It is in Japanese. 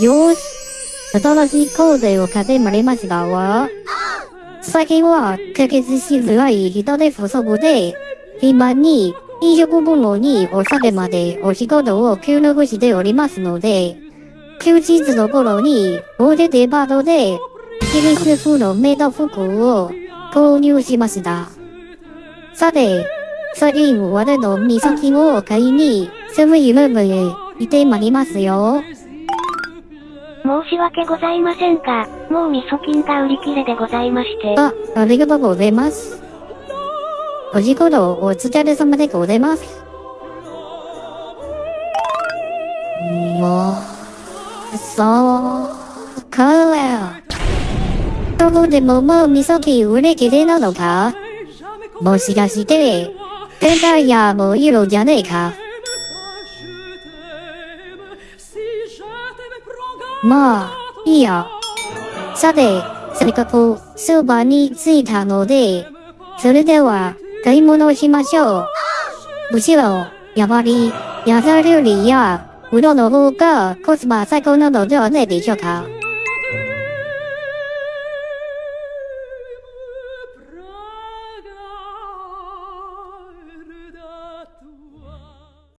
よーし。新しいコーデを買ってまりましたわ。最近は、解決しづらい人手不足で、暇に、飲食物にお酒までお仕事を協力しておりますので、休日の頃に、大手デパートで、イギリス風のメイド服を購入しました。さて、最近我の味噌菌を買いに、セブンイレブンへ行ってまいりますよ。申し訳ございませんが、もう味噌菌が売り切れでございまして。あ、ありがとうございます。お仕事お疲れ様でございます。もう、そうかわ。どこでももう味噌菌売り切れなのかもしかして、天体やもう色じゃねえか。まあ、いいや。さて、せっかくスーパーに着いたので、それでは買い物をしましょう。むしろ、やっぱり、野菜料理や、うどんの方がコスパ最高なのではないでしょうか。